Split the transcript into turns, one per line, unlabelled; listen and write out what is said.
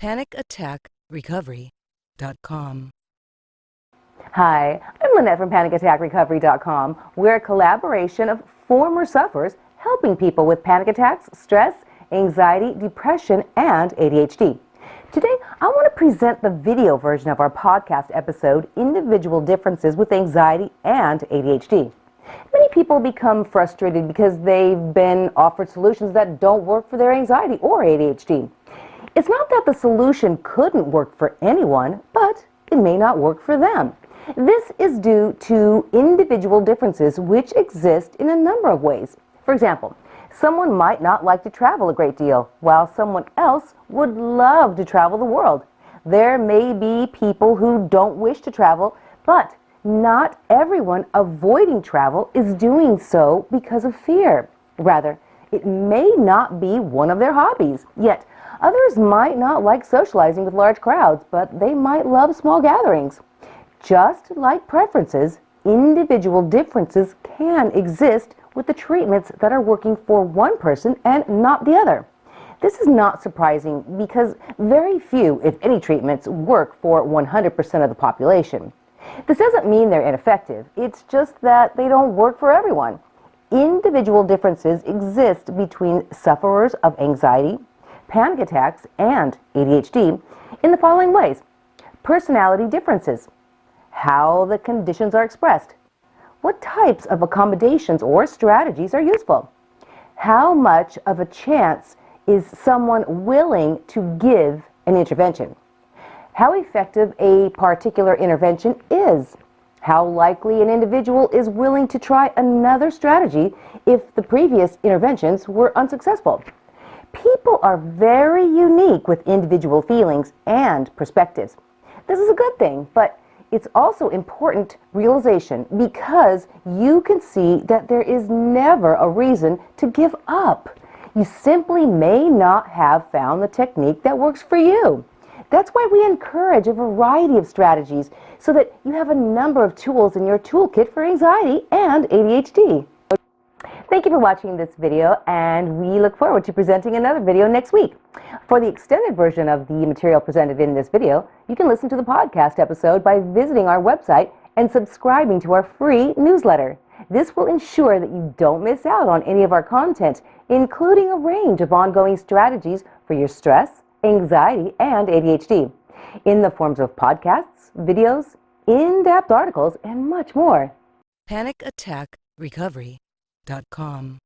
PanicAttackRecovery.com.
Hi, I'm Lynette from PanicAttackRecovery.com. We're a collaboration of former sufferers helping people with panic attacks, stress, anxiety, depression, and ADHD. Today, I want to present the video version of our podcast episode, Individual Differences with Anxiety and ADHD. Many people become frustrated because they've been offered solutions that don't work for their anxiety or ADHD. It's not that the solution couldn't work for anyone, but it may not work for them. This is due to individual differences which exist in a number of ways. For example, someone might not like to travel a great deal, while someone else would love to travel the world. There may be people who don't wish to travel, but not everyone avoiding travel is doing so because of fear. Rather, it may not be one of their hobbies. Yet, others might not like socializing with large crowds, but they might love small gatherings. Just like preferences, individual differences can exist with the treatments that are working for one person and not the other. This is not surprising because very few, if any, treatments work for 100% of the population. This doesn't mean they're ineffective, it's just that they don't work for everyone. Individual differences exist between sufferers of anxiety, panic attacks, and ADHD in the following ways. Personality differences, how the conditions are expressed, what types of accommodations or strategies are useful, how much of a chance is someone willing to give an intervention, how effective a particular intervention is, how likely an individual is willing to try another strategy if the previous interventions were unsuccessful. People are very unique with individual feelings and perspectives. This is a good thing, but it's also important realization because you can see that there is never a reason to give up. You simply may not have found the technique that works for you. That's why we encourage a variety of strategies so that you have a number of tools in your toolkit for anxiety and ADHD. Thank you for watching this video and we look forward to presenting another video next week. For the extended version of the material presented in this video, you can listen to the podcast episode by visiting our website and subscribing to our free newsletter. This will ensure that you don't miss out on any of our content, including a range of ongoing strategies for your stress, anxiety, and ADHD, in the forms of podcasts, videos, in-depth articles, and much more.
PanicAttackRecovery.com.